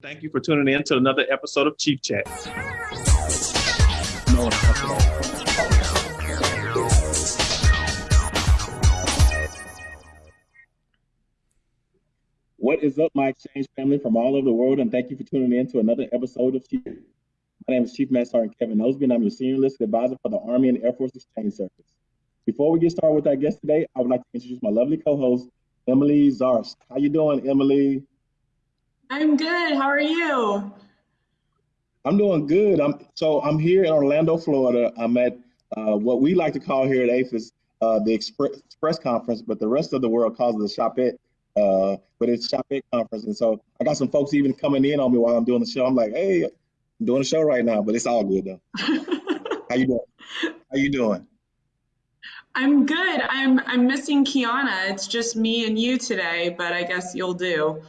Thank you for tuning in to another episode of Chief Chat. What is up, my exchange family from all over the world, and thank you for tuning in to another episode of Chief. My name is Chief Master Sergeant Kevin Nosby, and I'm your senior enlisted advisor for the Army and Air Force Exchange Service. Before we get started with our guest today, I would like to introduce my lovely co-host, Emily Zarst. How you doing, Emily? I'm good. How are you? I'm doing good. I'm so I'm here in Orlando, Florida. I'm at uh, what we like to call here at AAFES uh, the Express, Express Conference, but the rest of the world calls it the Shopette. Uh, but it's Shopette Conference, and so I got some folks even coming in on me while I'm doing the show. I'm like, hey, I'm doing a show right now, but it's all good though. How you doing? How you doing? I'm good. I'm I'm missing Kiana. It's just me and you today, but I guess you'll do.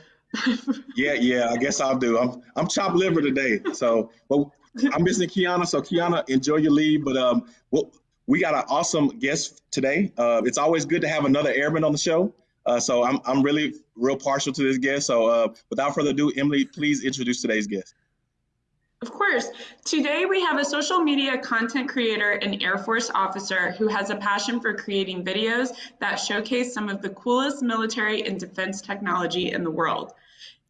Yeah, yeah, I guess I'll do. I'm I'm chopped liver today, so but I'm missing Kiana. So Kiana, enjoy your leave. But um, well, we got an awesome guest today. Uh, it's always good to have another airman on the show. Uh, so I'm I'm really real partial to this guest. So uh, without further ado, Emily, please introduce today's guest. Of course. Today we have a social media content creator and Air Force officer who has a passion for creating videos that showcase some of the coolest military and defense technology in the world.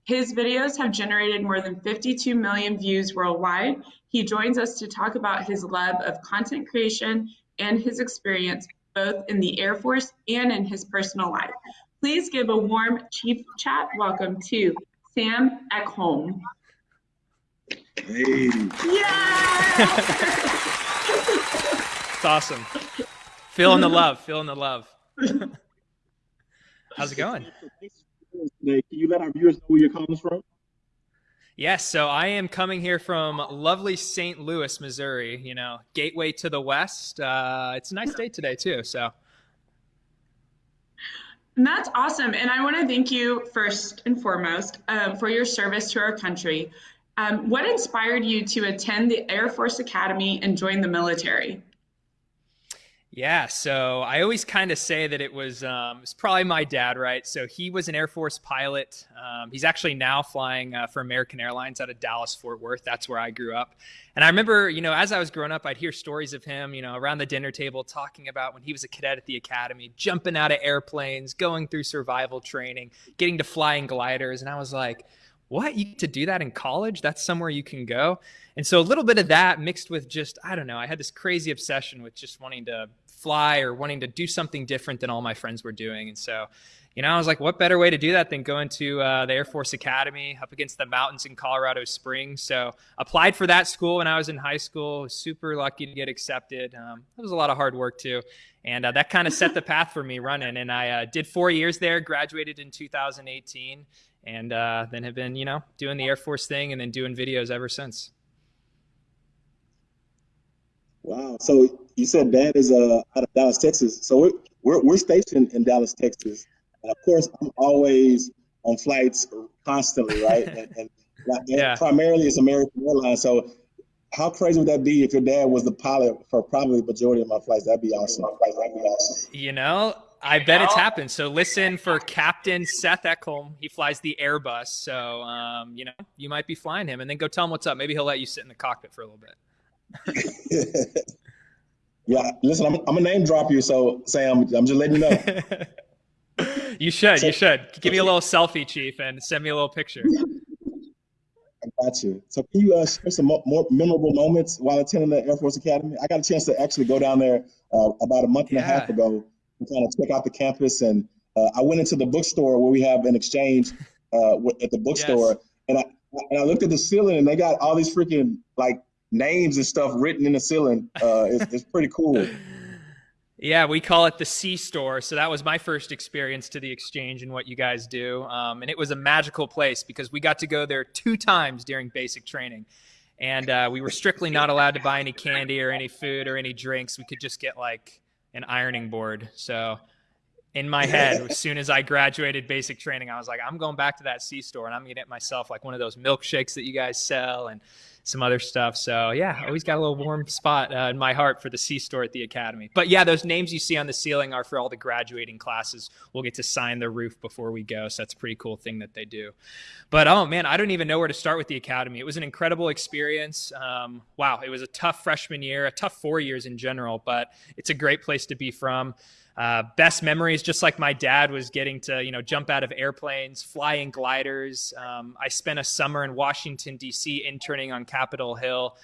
His videos have generated more than 52 million views worldwide. He joins us to talk about his love of content creation and his experience both in the Air Force and in his personal life. Please give a warm Chief Chat welcome to Sam Eckholm. Hey. Yeah! it's awesome. Feeling the love, feeling the love. How's it going? Can you let our viewers know where you're coming from? Yes, so I am coming here from lovely St. Louis, Missouri. You know, gateway to the west. Uh, it's a nice day today too. So. And that's awesome. And I want to thank you first and foremost um, for your service to our country. Um, what inspired you to attend the Air Force Academy and join the military? Yeah, so I always kind of say that it was um, it was probably my dad, right? So he was an Air Force pilot. Um, he's actually now flying uh, for American Airlines out of Dallas Fort Worth. That's where I grew up. And I remember, you know, as I was growing up, I'd hear stories of him, you know, around the dinner table talking about when he was a cadet at the academy, jumping out of airplanes, going through survival training, getting to flying gliders, and I was like what? You to do that in college? That's somewhere you can go? And so a little bit of that mixed with just i don't know i had this crazy obsession with just wanting to fly or wanting to do something different than all my friends were doing. And so you know i was like what better way to do that than going to uh, the air force academy up against the mountains in colorado springs? So applied for that school when i was in high school super lucky to get accepted. Um, it was a lot of hard work too. And uh, that kind of set the path for me running. And i uh, did four years there graduated in 2018 and uh, then have been, you know, doing the Air Force thing and then doing videos ever since. Wow. So you said dad is uh, out of Dallas, Texas. So we're, we're, we're stationed in Dallas, Texas. And of course, I'm always on flights constantly, right? and, and, yeah. primarily it's American Airlines. So how crazy would that be if your dad was the pilot for probably the majority of my flights? That'd be awesome. That'd be awesome. You know, I bet it's happened. So listen for Captain Seth Eckholm. He flies the Airbus. So, um, you know, you might be flying him and then go tell him what's up. Maybe he'll let you sit in the cockpit for a little bit. yeah. Listen, I'm, I'm a name drop you. So Sam, I'm just letting you know. you should, so, you should give me a little selfie chief and send me a little picture. I got you. So can you uh, share some more, more, memorable moments while attending the Air Force Academy? I got a chance to actually go down there uh, about a month and yeah. a half ago and kind of check out the campus. And uh, I went into the bookstore where we have an exchange uh, at the bookstore, yes. and I and I looked at the ceiling, and they got all these freaking like names and stuff written in the ceiling. Uh, it's, it's pretty cool. Yeah, we call it the C store. So that was my first experience to the exchange and what you guys do. Um, and it was a magical place because we got to go there two times during basic training. And uh, we were strictly not allowed to buy any candy or any food or any drinks. We could just get like an ironing board. So in my head, as soon as I graduated basic training, I was like, I'm going back to that C store and I'm gonna get myself like one of those milkshakes that you guys sell and some other stuff. So yeah, always got a little warm spot uh, in my heart for the C store at the academy. But yeah, those names you see on the ceiling are for all the graduating classes. We'll get to sign the roof before we go, so that's a pretty cool thing that they do. But oh man, I don't even know where to start with the academy. It was an incredible experience. Um, wow, it was a tough freshman year, a tough four years in general, but it's a great place to be from. Uh, best memories, just like my dad was getting to, you know, jump out of airplanes, fly in gliders. Um, I spent a summer in Washington, D.C., interning on Capitol Hill.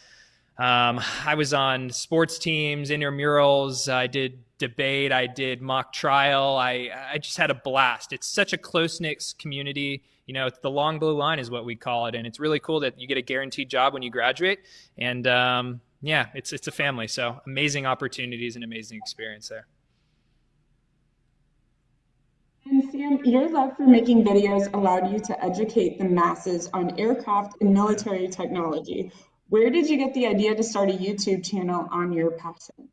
Um, I was on sports teams, intramurals. I did debate. I did mock trial. I, I just had a blast. It's such a close knit community. You know, the long blue line is what we call it. And it's really cool that you get a guaranteed job when you graduate. And um, yeah, it's, it's a family. So amazing opportunities and amazing experience there. And Sam, your love for making videos allowed you to educate the masses on aircraft and military technology. Where did you get the idea to start a YouTube channel on your passion?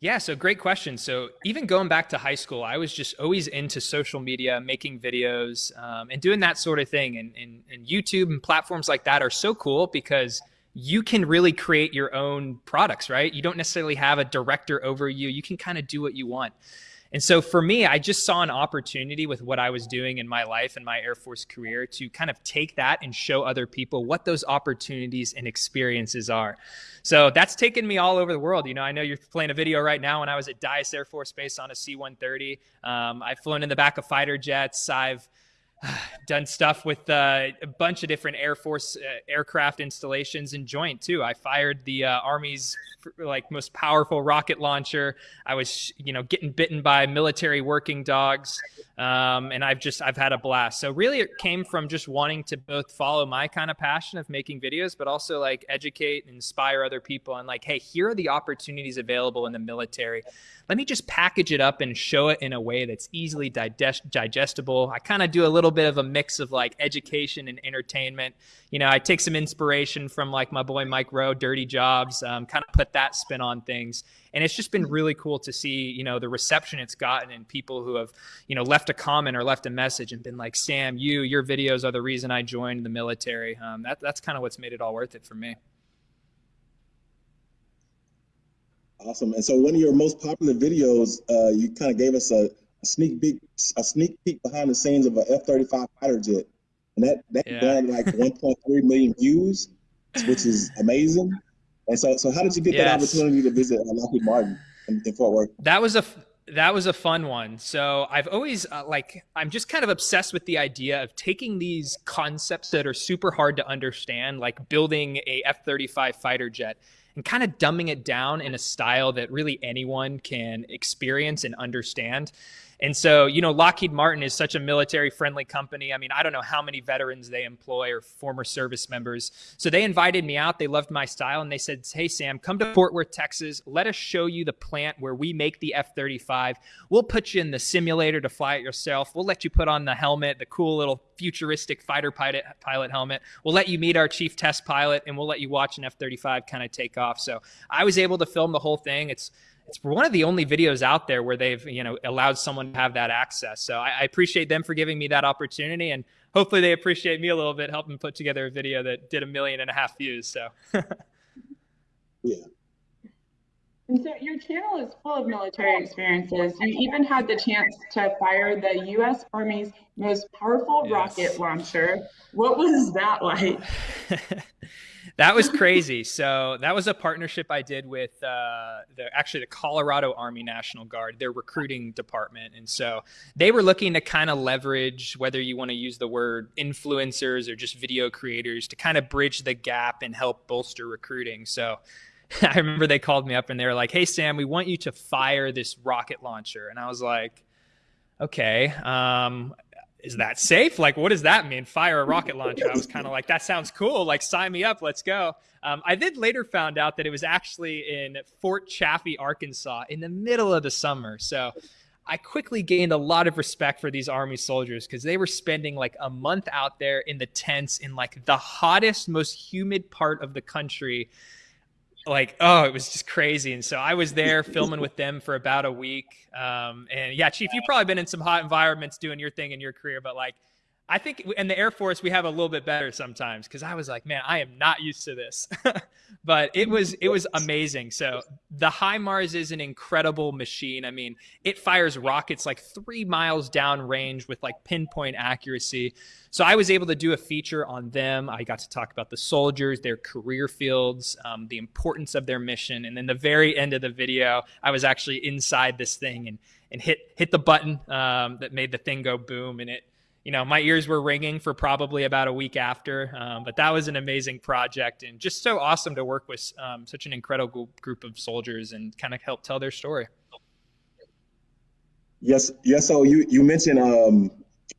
Yeah, so great question. So even going back to high school, I was just always into social media, making videos, um, and doing that sort of thing. And, and, and YouTube and platforms like that are so cool because you can really create your own products, right? You don't necessarily have a director over you. You can kind of do what you want. And so for me, I just saw an opportunity with what I was doing in my life and my Air Force career to kind of take that and show other people what those opportunities and experiences are. So that's taken me all over the world. You know, I know you're playing a video right now when I was at Dyess Air Force Base on a C 130. Um, I've flown in the back of fighter jets. I've done stuff with uh, a bunch of different Air Force uh, aircraft installations and joint too. I fired the uh, Army's like most powerful rocket launcher. I was, you know, getting bitten by military working dogs, um, and I've just I've had a blast. So really, it came from just wanting to both follow my kind of passion of making videos, but also like educate and inspire other people. And like, hey, here are the opportunities available in the military let me just package it up and show it in a way that's easily digest- digestible. I kind of do a little bit of a mix of like education and entertainment. You know, I take some inspiration from like my boy Mike Rowe, Dirty Jobs, um, kind of put that spin on things. And it's just been really cool to see, you know, the reception it's gotten and people who have, you know, left a comment or left a message and been like, Sam, you, your videos are the reason I joined the military. Um, that, that's kind of what's made it all worth it for me. Awesome. And so one of your most popular videos, uh, you kind of gave us a, a, sneak peek, a sneak peek behind the scenes of a F-35 fighter jet, and that that yeah. got like 1.3 million views, which is amazing. And so, so how did you get yes. that opportunity to visit Lockheed Martin in, in, Fort Worth? That was a that was a fun one. So I've always uh, like I'm just kind of obsessed with the idea of taking these concepts that are super hard to understand, like building a F-35 fighter jet and kind of dumbing it down in a style that really anyone can experience and understand. And so, you know, Lockheed Martin is such a military friendly company. I mean, I don't know how many veterans they employ or former service members. So they invited me out. They loved my style and they said, Hey, Sam, come to Fort Worth, Texas. Let us show you the plant where we make the F 35. We'll put you in the simulator to fly it yourself. We'll let you put on the helmet, the cool little futuristic fighter pilot, pilot helmet. We'll let you meet our chief test pilot and we'll let you watch an F 35 kind of take off. So I was able to film the whole thing. It's it's one of the only videos out there where they've you know allowed someone to have that access. So I, I, appreciate them for giving me that opportunity, and hopefully they appreciate me a little bit helping put together a video that did a million and a half views. So yeah. And so your channel is full of military experiences. You even had the chance to fire the U.S. Army's most powerful yes. rocket launcher. What was that like? that was crazy. so that was a partnership I did with uh, the actually the Colorado Army National Guard, their recruiting department, and so they were looking to kind of leverage whether you want to use the word influencers or just video creators to kind of bridge the gap and help bolster recruiting. So. I remember they called me up and they were like, "Hey Sam, we want you to fire this rocket launcher," and I was like, "Okay." Um, is that safe? Like, what does that mean? Fire a rocket launcher? I was kind of like, that sounds cool. Like, sign me up. Let's go. Um, I then later found out that it was actually in Fort Chaffee, Arkansas, in the middle of the summer. So I quickly gained a lot of respect for these Army soldiers because they were spending like a month out there in the tents in like the hottest, most humid part of the country like oh it was just crazy. And so i was there filming with them for about a week. Um, and yeah chief you've probably been in some hot environments doing your thing in your career but like I think in the Air Force we have a little bit better sometimes because I was like, man, I am not used to this, but it was it was amazing. So the HIMARS is an incredible machine. I mean, it fires rockets like three miles down range with like pinpoint accuracy. So I was able to do a feature on them. I got to talk about the soldiers, their career fields, um, the importance of their mission, and then the very end of the video, I was actually inside this thing and and hit hit the button um, that made the thing go boom, and it you know, my ears were ringing for probably about a week after. Um, but that was an amazing project and just so awesome to work with um, such an incredible group of soldiers and kind of help tell their story. Yes, yes. So you you mentioned um,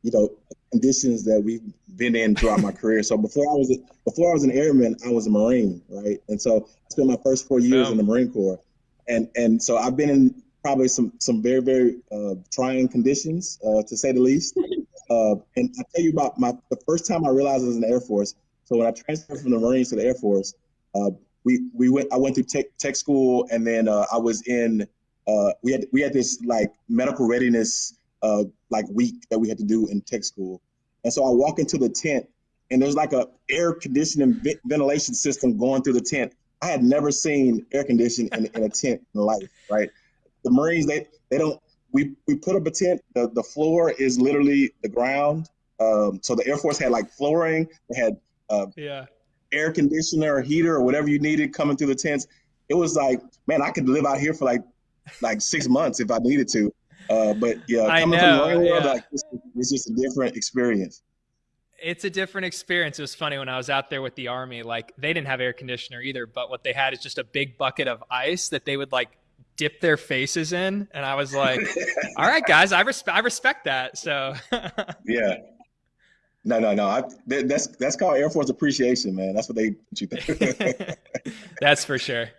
you know conditions that we've been in throughout my career. So before I was before I was an airman, I was a Marine, right? And so I spent my first four years oh. in the Marine Corps, and and so I've been in probably some some very very uh, trying conditions, uh, to say the least. Uh, and I tell you about my the first time I realized I was in the Air Force. So when I transferred from the Marines to the Air Force, uh, we we went. I went through tech tech school, and then uh, I was in. Uh, we had we had this like medical readiness uh, like week that we had to do in tech school, and so I walk into the tent, and there's like a air conditioning ventilation system going through the tent. I had never seen air conditioning in, in a tent in life. Right, the Marines they they don't we we put up a tent. The the floor is literally the ground. Um, so the Air Force had like flooring. They had uh, yeah air conditioner or heater or whatever you needed coming through the tents. It was like, man, I could live out here for like like six months if I needed to. Uh, but yeah, coming know, from the world, yeah. like, it's, it's just a different experience it's a different experience. It was funny when I was out there with the army, like they didn't have air conditioner either, but what they had is just a big bucket of ice that they would like dip their faces in, and I was like, "All right, guys, I respect I respect that." So yeah, no, no, no. I, that's that's called Air Force appreciation, man. That's what they you think. that's for sure.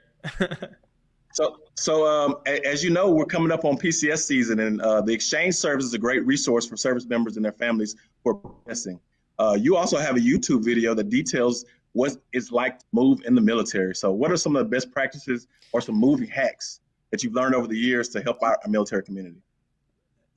so, so um, as you know, we're coming up on PCS season, and uh, the exchange service is a great resource for service members and their families who are progressing. Uh, you also have a YouTube video that details what it's like to move in the military. So, what are some of the best practices or some movie hacks that you've learned over the years to help our military community?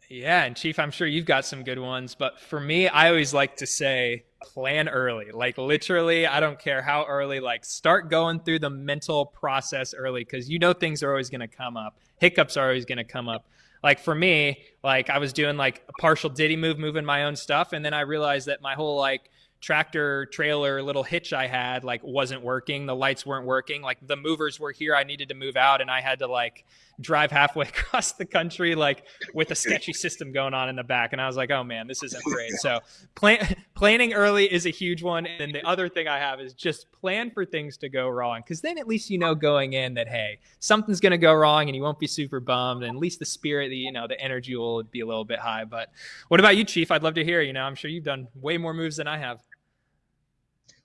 Yeah, and Chief, I'm sure you've got some good ones, but for me, I always like to say plan early. Like literally, I don't care how early, like start going through the mental process early because you know things are always going to come up. Hiccups are always going to come up. Like for me, like I was doing like a partial DITY move, moving my own stuff, and then I realized that my whole like tractor trailer little hitch I had like wasn't working. The lights weren't working. Like the movers were here. I needed to move out and I had to like drive halfway across the country like with a sketchy system going on in the back. And I was like, oh man, this isn't great. So plan- planning early is a huge one. And the other thing I have is just plan for things to go wrong. Cause then at least you know going in that, hey, something's going to go wrong and you won't be super bummed. And at least the spirit, the, you know, the energy will be a little bit high. But what about you, Chief? I'd love to hear, you know, I'm sure you've done way more moves than I have.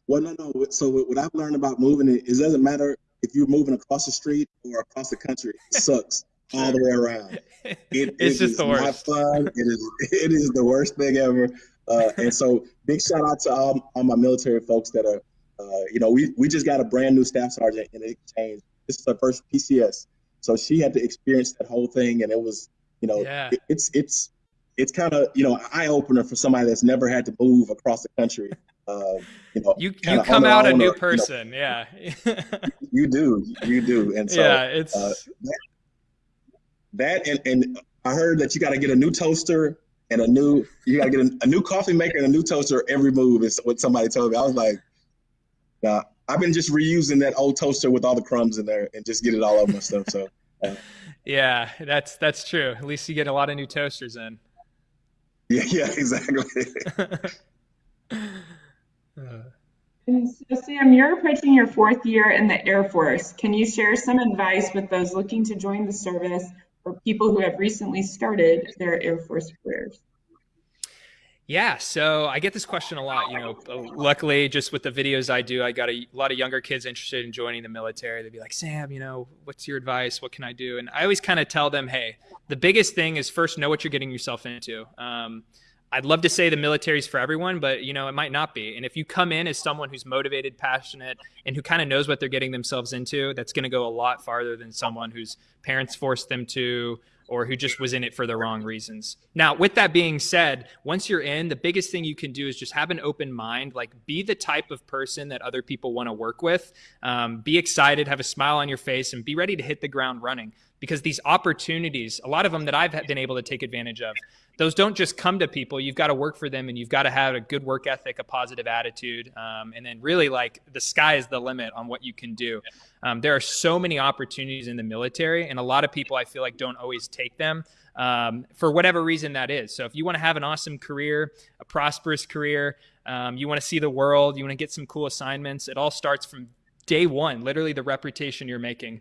Well, no, no. So what I've learned about moving it is it doesn't matter if you're moving across the street or across the country. It sucks all the way around. It, it's it just the worst. Not fun. It is. It is the worst thing ever. Uh, and so, big shout out to all, all my military folks that are. Uh, you know, we we just got a brand new staff sergeant in exchange. This is her first PCS, so she had to experience that whole thing, and it was, you know, yeah. it, it's it's it's kind of you know eye opener for somebody that's never had to move across the country. Uh, you know, you you come out a new or, person, you know, yeah. you do, you do, and so yeah, it's uh, that, that, and and I heard that you got to get a new toaster and a new you got to get a, a, new coffee maker and a new toaster every move is what somebody told me. I was like, nah, I've been just reusing that old toaster with all the crumbs in there and just get it all over my stuff. So. Uh, yeah, that's that's true. At least you get a lot of new toasters in. Yeah, yeah, exactly. And so, Sam, you're approaching your fourth year in the Air Force. Can you share some advice with those looking to join the service or people who have recently started their Air Force careers? Yeah, so I get this question a lot. You know, luckily, just with the videos I do, I got a lot of younger kids interested in joining the military. They'd be like, Sam, you know, what's your advice? What can I do? And I always kind of tell them, hey, the biggest thing is first know what you're getting yourself into. Um, I'd love to say the military's for everyone, but you know it might not be. And if you come in as someone who's motivated, passionate, and who kind of knows what they're getting themselves into, that's going to go a lot farther than someone whose parents forced them to, or who just was in it for the wrong reasons. Now, with that being said, once you're in, the biggest thing you can do is just have an open mind. Like, be the type of person that other people want to work with. Um, be excited, have a smile on your face, and be ready to hit the ground running. Because these opportunities, a lot of them that I've been able to take advantage of, those don't just come to people. You've got to work for them, and you've got to have a good work ethic, a positive attitude, um, and then really like the sky is the limit on what you can do. Um, there are so many opportunities in the military, and a lot of people I feel like don't always take them um, for whatever reason that is. So if you want to have an awesome career, a prosperous career, um, you want to see the world, you want to get some cool assignments, it all starts from day one, literally the reputation you're making.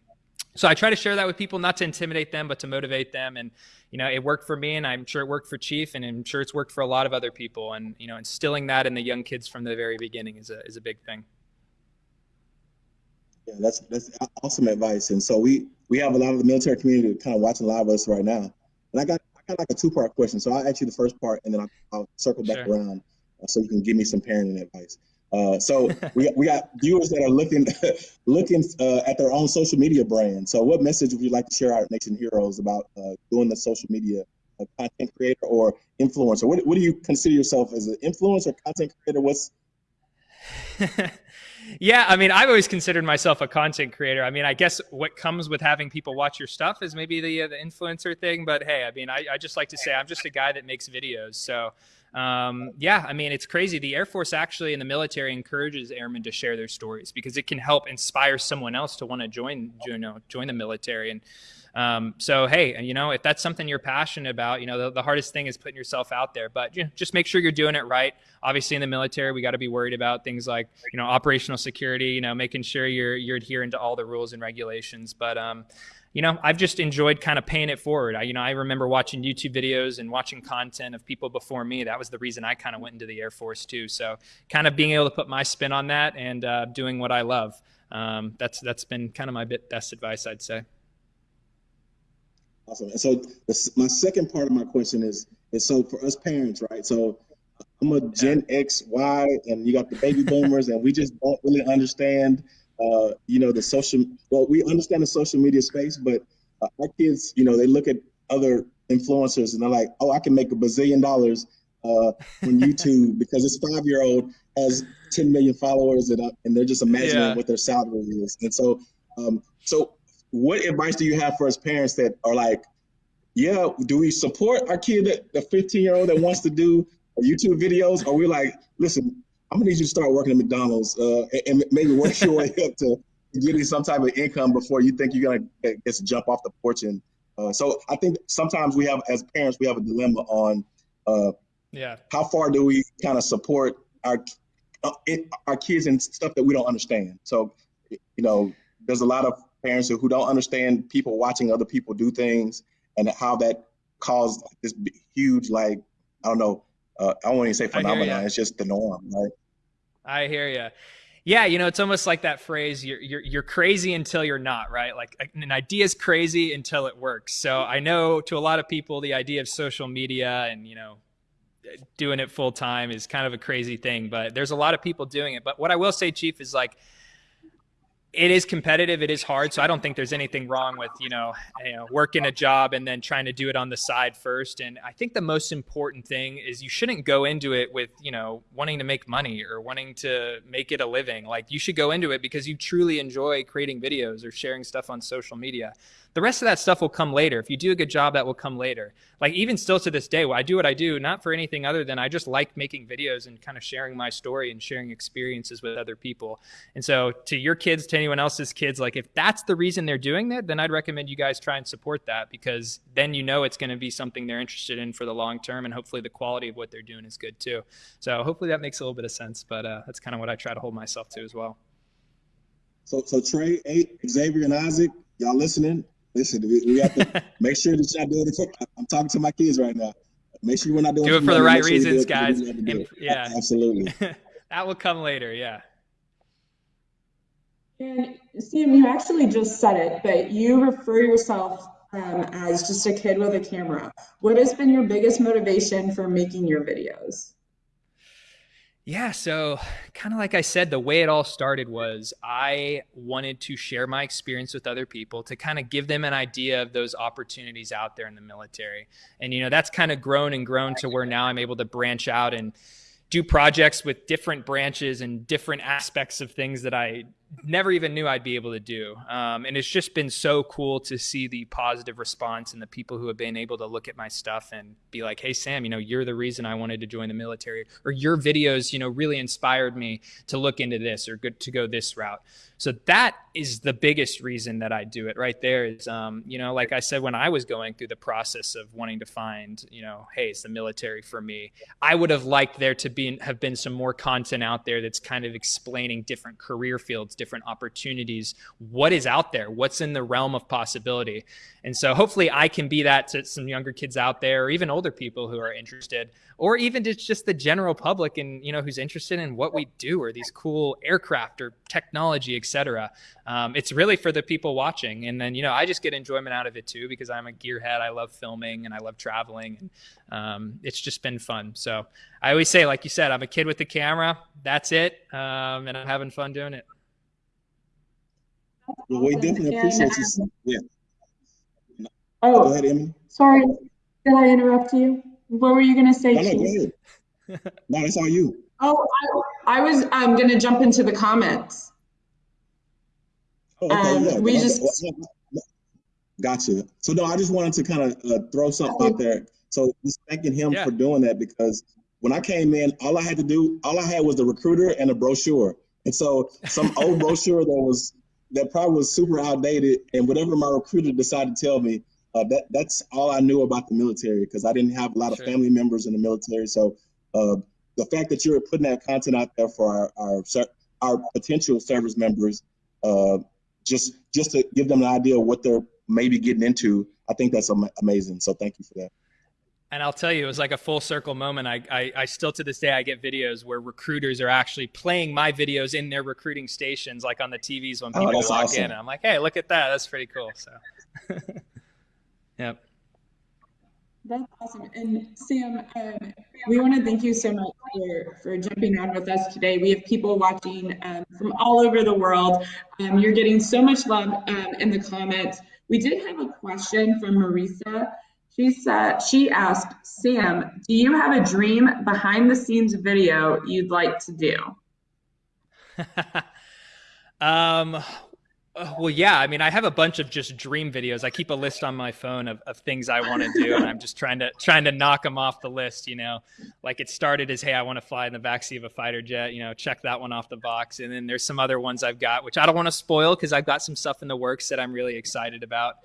So I try to share that with people, not to intimidate them, but to motivate them. And you know, it worked for me, and I'm sure it worked for Chief, and I'm sure it's worked for a lot of other people. And you know, instilling that in the young kids from the very beginning is a is a big thing. Yeah, that's that's awesome advice. And so we we have a lot of the military community kind of watching live us right now. And I got I got like a two part question. So I'll ask you the first part, and then I'll, I'll circle back sure. around uh, so you can give me some parenting advice. Uh, so we got, we got viewers that are looking looking uh, at their own social media brand. So what message would you like to share our nation heroes about uh, doing the social media uh, content creator or influencer? What, what do you consider yourself as an influencer, content creator? What's yeah, I mean, I've always considered myself a content creator. I mean, I guess what comes with having people watch your stuff is maybe the uh, the influencer thing. But hey, I mean, I, I just like to say I'm just a guy that makes videos. So um, yeah, I mean, it's crazy. The Air Force actually in the military encourages airmen to share their stories because it can help inspire someone else to want to join, you know, join the military. And um, so, hey, you know, if that's something you're passionate about, you know, the, the hardest thing is putting yourself out there. But you know, just make sure you're doing it right. Obviously, in the military, we got to be worried about things like, you know, operational security. You know, making sure you're you're adhering to all the rules and regulations. But um, you know, I've just enjoyed kind of paying it forward. I, you know, I remember watching YouTube videos and watching content of people before me. That was the reason I kind of went into the Air Force too. So, kind of being able to put my spin on that and uh, doing what I love. Um, that's that's been kind of my best advice, I'd say. Awesome. And so, this, my second part of my question is is so for us parents, right? So, I'm a Gen X, Y, and you got the baby boomers, and we just don't really understand uh, you know, the social, well, we understand the social media space, but uh, our kids, you know, they look at other influencers and they're like, oh, I can make a bazillion dollars uh, on YouTube because this five year old has 10 million followers and, uh, and they're just imagining yeah. what their salary is. And so, um, so what advice do you have for us parents that are like, yeah, do we support our kid, that, the 15 year old that wants to do YouTube videos? Or we like, listen, I'm gonna need you to start working at McDonald's uh, and, maybe work your way up to getting some type of income before you think you're gonna just jump off the porch. And uh, so I think sometimes we have, as parents, we have a dilemma on, uh, yeah, how far do we kind of support our uh, it, our kids and stuff that we don't understand. So, you know, there's a lot of parents who don't understand people watching other people do things and how that caused this huge, like, I don't know, uh, I won't even say phenomenon. It's just the norm, right? I hear you. Yeah, you know, it's almost like that phrase you're, you're, you're crazy until you're not, right? Like an idea is crazy until it works. So I know to a lot of people, the idea of social media and, you know, doing it full time is kind of a crazy thing, but there's a lot of people doing it. But what I will say, Chief, is like, it is competitive. It is hard. So I don't think there's anything wrong with, you know, you know, working a job and then trying to do it on the side first. And I think the most important thing is you shouldn't go into it with, you know, wanting to make money or wanting to make it a living. Like you should go into it because you truly enjoy creating videos or sharing stuff on social media. The rest of that stuff will come later. If you do a good job, that will come later. Like even still to this day, I do what I do, not for anything other than I just like making videos and kind of sharing my story and sharing experiences with other people. And so to your kids, to anyone else's kids, like if that's the reason they're doing that, then I'd recommend you guys try and support that because then you know it's going to be something they're interested in for the long term and hopefully the quality of what they're doing is good too. So hopefully that makes a little bit of sense, but uh, that's kind of what I try to hold myself to as well. So, so Trey, Xavier, and Isaac, y'all listening? Listen, we, we have to make sure that y'all doing it. I'm talking to my kids right now. Make sure we're not doing do it for the right reasons, guys. And, yeah, absolutely. that will come later. Yeah. And Sam, you actually just said it, but you refer yourself um, as just a kid with a camera. What has been your biggest motivation for making your videos? Yeah, so kind of like I said, the way it all started was I wanted to share my experience with other people to kind of give them an idea of those opportunities out there in the military. And, you know, that's kind of grown and grown to where now I'm able to branch out and do projects with different branches and different aspects of things that I never even knew I'd be able to do. Um, and it's just been so cool to see the positive response and the people who have been able to look at my stuff and be like, hey, Sam, you know, you're the reason I wanted to join the military, or your videos, you know, really inspired me to look into this or good to go this route. So that is the biggest reason that I do it right there is, um, you know, like I said, when I was going through the process of wanting to find, you know, hey, it's the military for me, I would have liked there to be, have been some more content out there that's kind of explaining different career fields, different opportunities, what is out there, what's in the realm of possibility. And so hopefully I can be that to some younger kids out there or even older people who are interested or even just, just the general public and, you know, who's interested in what we do or these cool aircraft or technology, etc. Um, it's really for the people watching. And then, you know, I just get enjoyment out of it too because I'm a gearhead. I love filming and I love traveling. And um, it's just been fun. So I always say, like you said, I'm a kid with the camera. That's it. Um, and I'm having fun doing it. Well, we definitely appreciate you. Yeah. Oh, go ahead, Emily. Sorry, did I interrupt you? What were you going to say, no, Chief? No, no, it's all you. Oh, I, I was um, going to jump into the comments. Oh, okay, um, yeah. We just gotcha. So no, I just wanted to kind of uh, throw something out there. So just thanking him yeah. for doing that because when I came in, all I had to do, all I had was the recruiter and a brochure. And so some old brochure that was that probably was super outdated, and whatever my recruiter decided to tell me, uh, that that's all I knew about the military because I didn't have a lot of family members in the military. So uh, the fact that you're putting that content out there for our our, our potential service members, uh, just just to give them an idea of what they're maybe getting into, I think that's am- amazing. So thank you for that. And I'll tell you, it was like a full circle moment. I, I, I, still to this day I get videos where recruiters are actually playing my videos in their recruiting stations, like on the TVs when oh, people oh, walk awesome. in. And I'm like, hey, look at that. That's pretty cool. So, yep. That's awesome. And Sam, um, we want to thank you so much for, for jumping on with us today. We have people watching um, from all over the world. Um, you're getting so much love um, in the comments. We did have a question from Marisa. She said, she asked, Sam, do you have a dream behind the scenes video you'd like to do? um, well, yeah. I mean, I have a bunch of just dream videos. I keep a list on my phone of, of things I want to do, and I'm just trying to trying to knock them off the list. You know, like it started as, hey, I want to fly in the backseat of a fighter jet. You know, check that one off the box. And then there's some other ones I've got, which I don't want to spoil because I've got some stuff in the works that I'm really excited about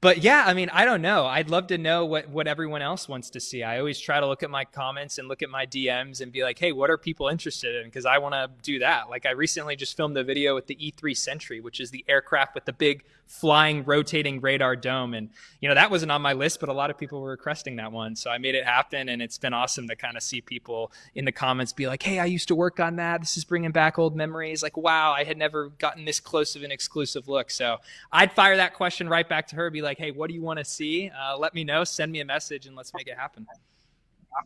but yeah, I mean, I don't know. I'd love to know what what everyone else wants to see. I always try to look at my comments and look at my DMs and be like, "Hey, what are people interested in?" Because I want to do that. Like I recently just filmed a video with the E3 Sentry, which is the aircraft with the big flying rotating radar dome and you know that wasn't on my list but a lot of people were requesting that one so i made it happen and it's been awesome to kind of see people in the comments be like hey i used to work on that this is bringing back old memories like wow i had never gotten this close of an exclusive look so i'd fire that question right back to her be like hey what do you want to see? Uh, let me know send me a message and let's make it happen.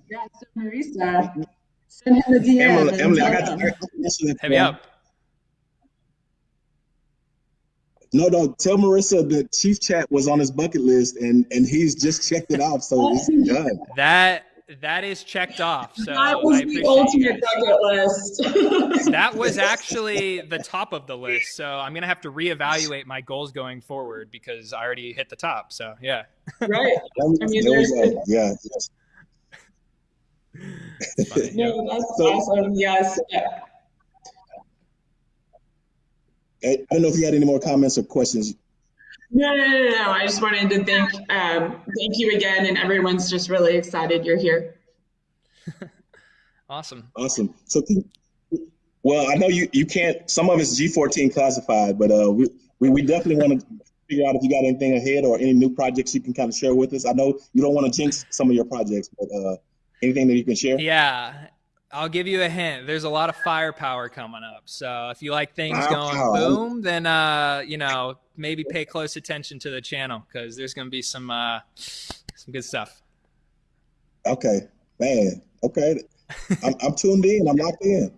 Yeah so marisa. Send him the dm emily, emily i got you hit me up. No, no. Tell Marissa that Chief Chat was on his bucket list, and and he's just checked it off, so it's done. That that is checked off. So that was the ultimate bucket list. that was actually the top of the list. So I'm gonna have to reevaluate my goals going forward because I already hit the top. So yeah. Right. I mean, there's yeah. no, that's so, awesome. Yes. I don't know if you had any more comments or questions. No, no, no, no. I just wanted to thank um, thank you again, and everyone's just really excited you're here. awesome. Awesome. So, well, I know you you can't. Some of it's G14 classified, but uh, we we, we definitely want to figure out if you got anything ahead or any new projects you can kind of share with us. I know you don't want to jinx some of your projects, but uh, anything that you can share. Yeah, I'll give you a hint. There's a lot of firepower coming up. So if you like things going boom, then uh, you know maybe pay close attention to the channel because there's going to be some uh, some good stuff. Okay. Man, okay. I'm, I'm tuned in. I'm locked in.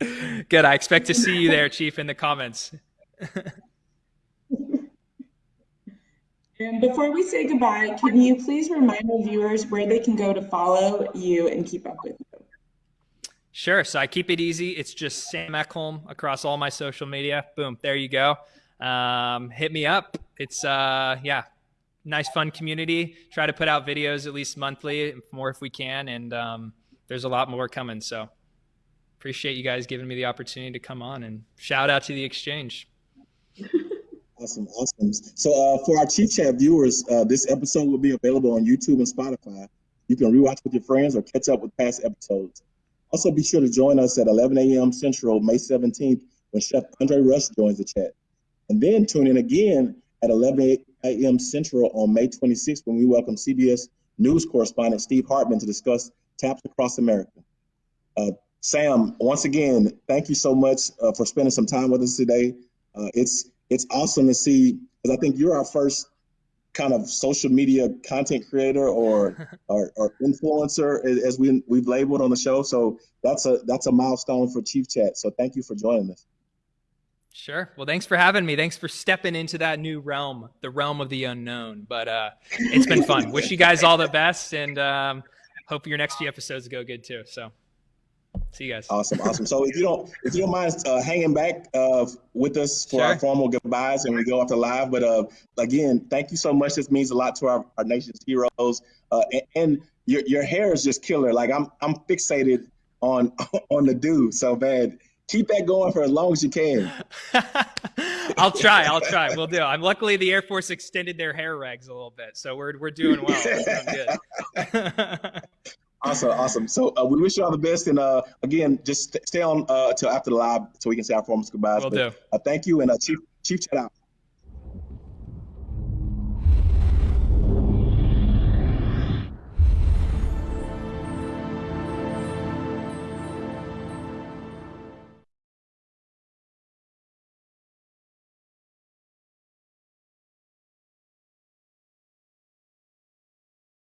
Good. I expect to see you there, Chief, in the comments. and before we say goodbye, can you please remind our viewers where they can go to follow you and keep up with you? Sure. So I keep it easy. It's just Sam Eckholm across all my social media. Boom. There you go. Um, hit me up. It's, uh, yeah, nice, fun community. Try to put out videos at least monthly, more if we can. And um, there's a lot more coming. So appreciate you guys giving me the opportunity to come on and shout out to the exchange. Awesome, awesome. So uh, for our Chief Chat viewers, uh, this episode will be available on YouTube and Spotify. You can rewatch with your friends or catch up with past episodes. Also, be sure to join us at 11 a.m. Central, May 17th, when Chef Andre Rush joins the chat. And then tune in again at 11 a.m. Central on May 26th when we welcome CBS News correspondent Steve Hartman to discuss taps across America. Uh, Sam, once again, thank you so much uh, for spending some time with us today. Uh, it's it's awesome to see because I think you're our first kind of social media content creator or or, or influencer as we we've labeled on the show. So that's a that's a milestone for Chief Chat. So thank you for joining us. Sure. Well, thanks for having me. Thanks for stepping into that new realm, the realm of the unknown. But uh, it's been fun. Wish you guys all the best, and um, hope your next few episodes go good too. So. See you guys. Awesome, awesome. So if you don't, if you don't mind uh, hanging back uh, with us for sure. our formal goodbyes and we go off the live, but uh, again, thank you so much. This means a lot to our, our nation's heroes. Uh, and, and, your your hair is just killer. Like I'm I'm fixated on on the do so bad. Keep that going for as long as you can. I'll try. I'll try. We'll do. I'm luckily the Air Force extended their hair rags a little bit, so we're we're doing well. We're doing good. Awesome, awesome. So uh, we wish you all the best, and uh, again, just stay on uh, until after the live so we can say our formal goodbyes. Will do. Uh, thank you, and uh, Chief Chief, chat out.